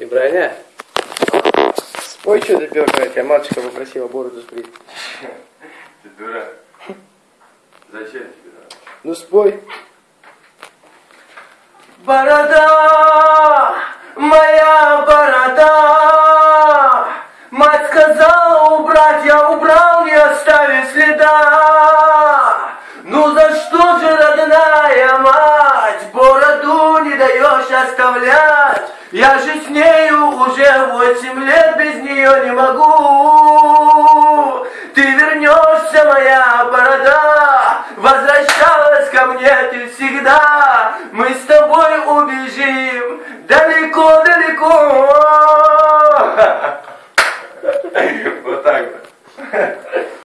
И броня. Спой что-то первое, тебя матушка попросила бороду сбрить. Ты дурак. Зачем тебе надо? Ну спой. Борода, моя борода. Мать сказала убрать, я убрал, не оставив следа. Ну за что же, даешь оставлять? Я же с нею уже восемь лет, без нее не могу. Ты вернешься, моя борода, возвращалась ко мне ты всегда. Мы с